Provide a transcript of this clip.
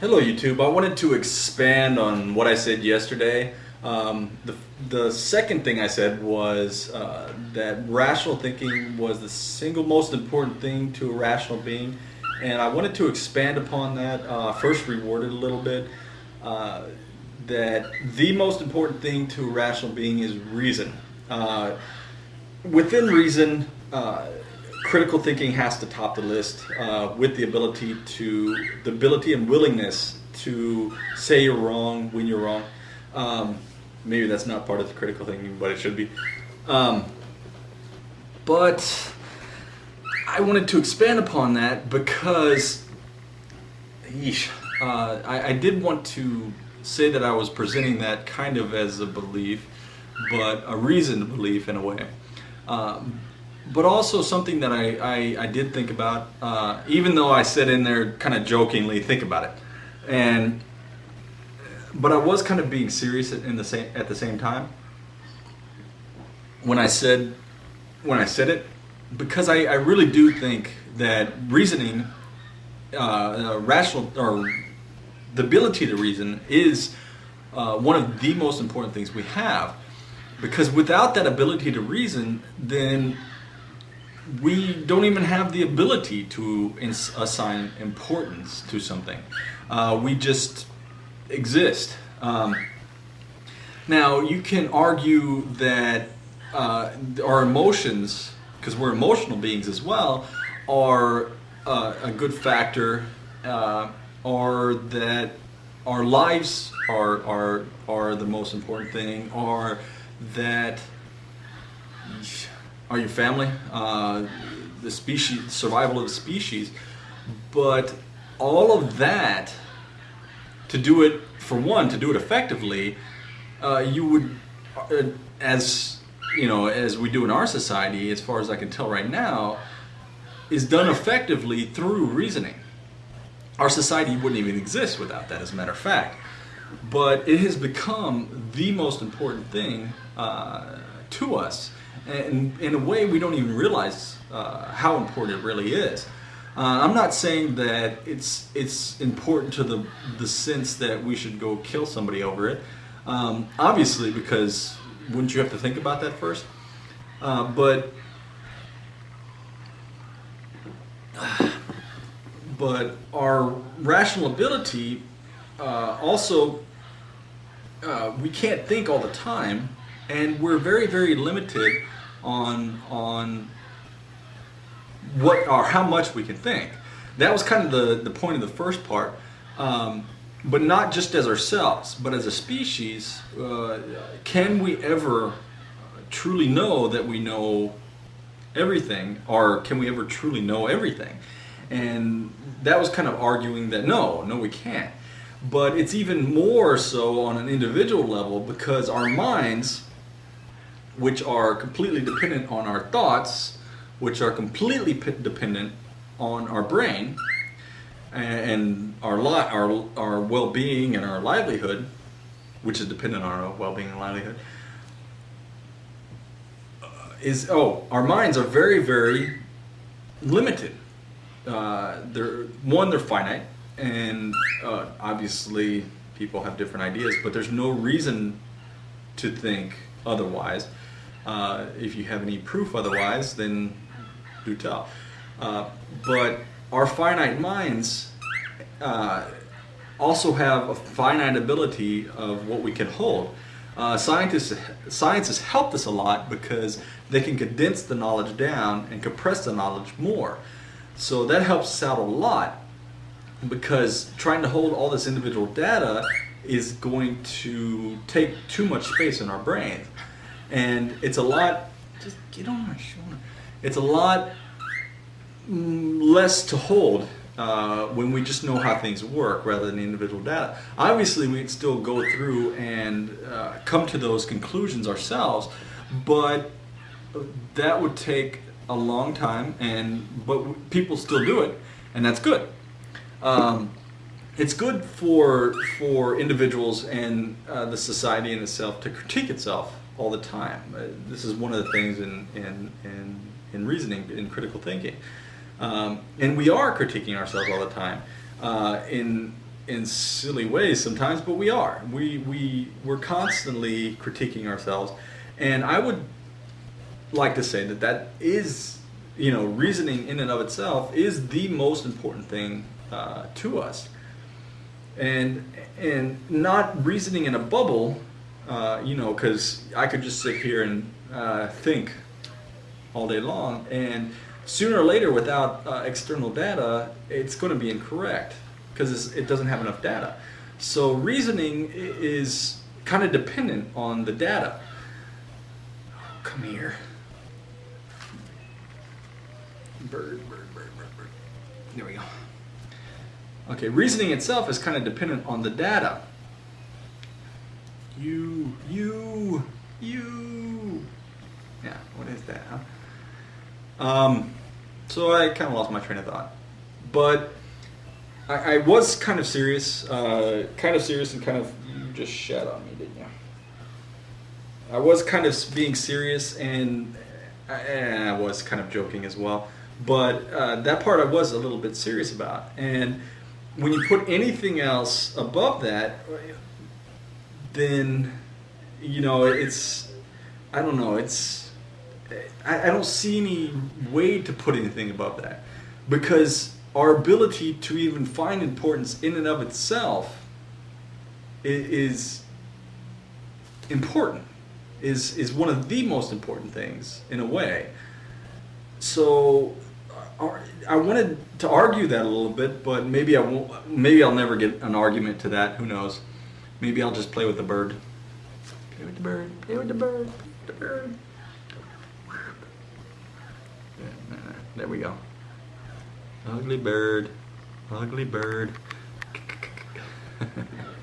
Hello YouTube. I wanted to expand on what I said yesterday. Um, the, the second thing I said was uh, that rational thinking was the single most important thing to a rational being and I wanted to expand upon that, uh, first it a little bit, uh, that the most important thing to a rational being is reason. Uh, within reason, uh, critical thinking has to top the list uh, with the ability to the ability and willingness to say you're wrong when you're wrong. Um, maybe that's not part of the critical thinking, but it should be. Um, but I wanted to expand upon that because, yeesh, uh, I, I did want to say that I was presenting that kind of as a belief, but a reasoned belief in a way. Um, but also something that I, I, I did think about, uh, even though I said in there kind of jokingly, think about it. And, but I was kind of being serious in the same, at the same time. When I said, when I said it, because I, I really do think that reasoning, uh, uh, rational, or the ability to reason is uh, one of the most important things we have. Because without that ability to reason, then we don't even have the ability to assign importance to something. Uh, we just exist. Um, now, you can argue that uh, our emotions, because we're emotional beings as well, are uh, a good factor, uh, or that our lives are, are, are the most important thing, or that are your family, uh, the species, survival of the species, but all of that, to do it, for one, to do it effectively, uh, you would, uh, as you know, as we do in our society, as far as I can tell right now, is done effectively through reasoning. Our society wouldn't even exist without that, as a matter of fact. But it has become the most important thing uh, to us and in a way we don't even realize uh, how important it really is. Uh, I'm not saying that it's it's important to the the sense that we should go kill somebody over it. Um, obviously, because wouldn't you have to think about that first? Uh, but but our rational ability uh, also uh, we can't think all the time, and we're very very limited on on what or how much we can think. That was kind of the, the point of the first part. Um, but not just as ourselves, but as a species, uh, can we ever truly know that we know everything, or can we ever truly know everything? And that was kind of arguing that no, no, we can't. But it's even more so on an individual level because our minds which are completely dependent on our thoughts, which are completely dependent on our brain and our our our well-being and our livelihood, which is dependent on our well-being and livelihood. Uh, is oh, our minds are very very limited. Uh, they're one, they're finite, and uh, obviously people have different ideas, but there's no reason to think otherwise. Uh, if you have any proof otherwise, then do tell. Uh, but our finite minds uh, also have a finite ability of what we can hold. Uh, scientists, science has helped us a lot because they can condense the knowledge down and compress the knowledge more. So that helps us out a lot because trying to hold all this individual data is going to take too much space in our brains and it's a lot. Just get on my shoulder. It's a lot mm, less to hold uh, when we just know how things work rather than individual data. Obviously, we can still go through and uh, come to those conclusions ourselves, but that would take a long time, and but people still do it, and that's good. Um, it's good for for individuals and uh, the society in itself to critique itself all the time. Uh, this is one of the things in, in, in, in reasoning, in critical thinking. Um, and we are critiquing ourselves all the time. Uh, in in silly ways sometimes, but we are. We we we're constantly critiquing ourselves, and I would like to say that that is, you know, reasoning in and of itself is the most important thing uh, to us, and and not reasoning in a bubble, uh, you know, because I could just sit here and uh, think all day long, and sooner or later, without uh, external data, it's going to be incorrect because it doesn't have enough data. So reasoning is kind of dependent on the data. Come here. Bird, bird, bird, bird, bird. There we go. Okay, reasoning itself is kind of dependent on the data. You, you, you. Yeah, what is that, huh? Um, so I kind of lost my train of thought. But I, I was kind of serious, uh, kind of serious and kind of, you just shat on me, didn't you? I was kind of being serious and I, I was kind of joking as well. But uh, that part I was a little bit serious about. And when you put anything else above that, then, you know, it's, I don't know, it's, I, I don't see any way to put anything above that. Because our ability to even find importance in and of itself is important is is one of the most important things in a way so uh, I wanted to argue that a little bit but maybe I won't maybe I'll never get an argument to that who knows Maybe I'll just play with the bird. Play with the bird, play with the bird, the bird. There we go. Ugly bird, ugly bird.